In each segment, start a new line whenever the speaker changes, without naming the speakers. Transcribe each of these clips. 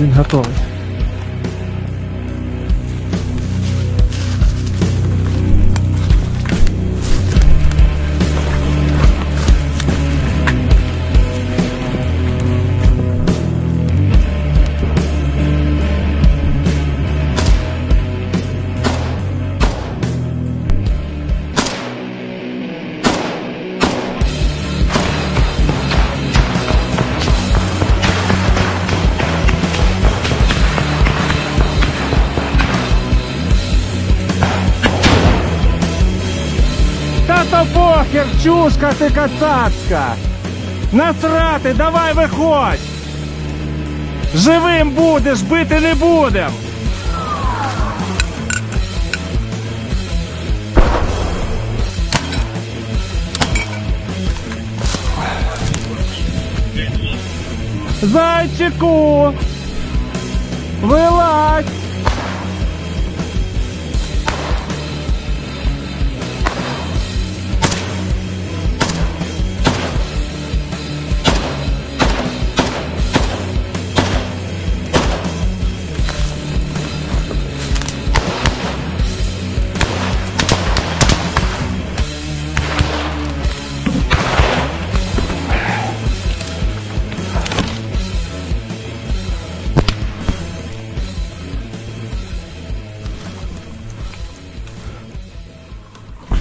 Він готовий. Та то похер, чушка ти кацацька! Насрати, давай виходь! Живим будеш, бити не будем! Зайчику! Вилазь!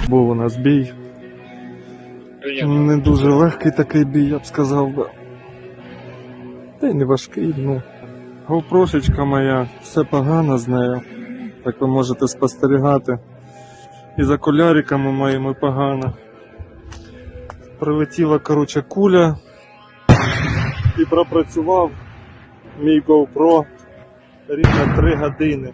Був у нас бій. Не дуже легкий такий бій, я б сказав би. Та й не важкий, ну. Говпрошечка моя, все погано з нею. Так ви можете спостерігати. І за коляриками моїми погано. Прилетіла, коротше, куля. І пропрацював мій GoPro рівно 3 години.